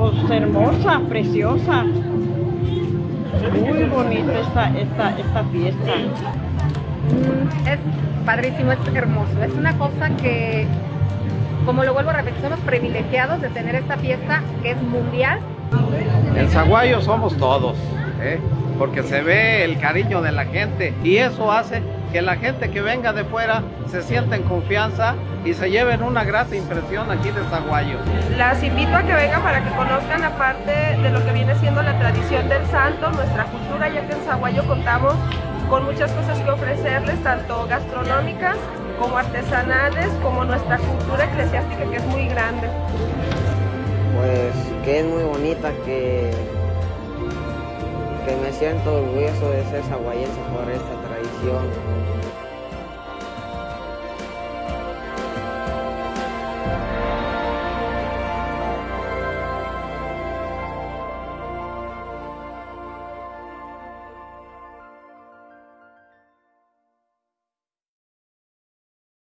Pues hermosa, preciosa. Muy bonita esta, esta, esta fiesta. Mm, Es padrísimo, es hermoso. Es una cosa que, como lo vuelvo a repetir, somos privilegiados de tener esta fiesta que es mundial. En Zaguayo somos todos, ¿eh? Porque se ve el cariño de la gente y eso hace que la gente que venga de fuera se sienta en confianza y se lleven una grata impresión aquí de Zaguayo. Las invito a que vengan para que conozcan aparte de lo que viene siendo la tradición del santo, nuestra cultura, ya que en Zaguayo contamos con muchas cosas que ofrecerles, tanto gastronómicas como artesanales, como nuestra cultura eclesiástica que es muy grande. Pues que es muy bonita, que, me siento orgulloso de ser saguayense por esta tradición.